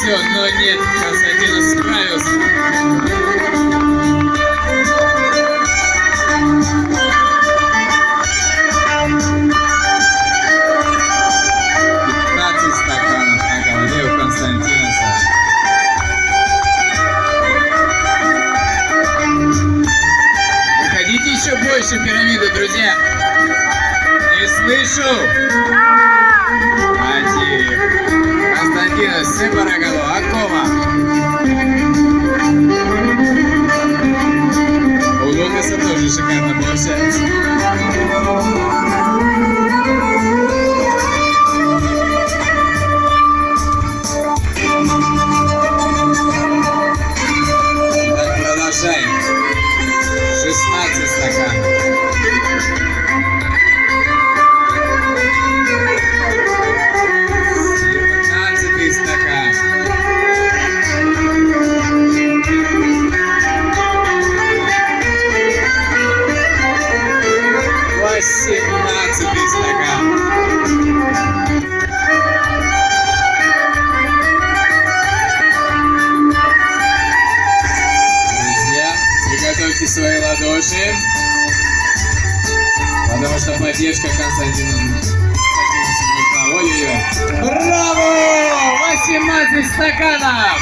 все, но нет, Константин справился. Еще больше в пирамиду, друзья. Не слышу. para que lo acoma. Приготовьте свои ладоши. Потому что поддержка Константина. Ой-ой-ой. Браво! 18 стаканов!